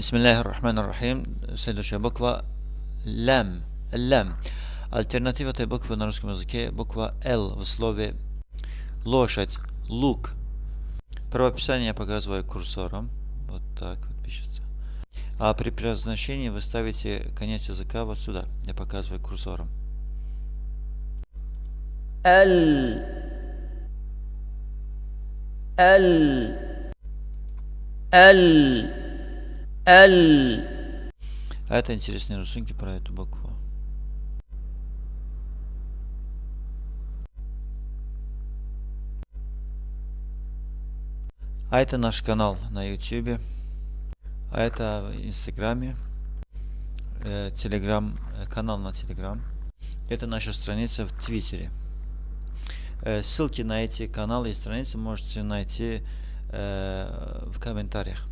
Бисмиллахи рахмани рахим. Следующая буква лям. Лям. Альтернатива этой буквы на русском языке буква Л в слове лошадь, лук. Правописание я показываю курсором. Вот так вот пишется. А при произношении вы ставите конец языка вот сюда. Я показываю курсором. Л. Л. Л. ال А это интересные рисунки про эту букву. А это наш канал на YouTube. А это в Инстаграме. Э, Телеграм, э, канал на Телеграм. Это наша страница в Твиттере. Э, ссылки на эти каналы и страницы можете найти в комментариях.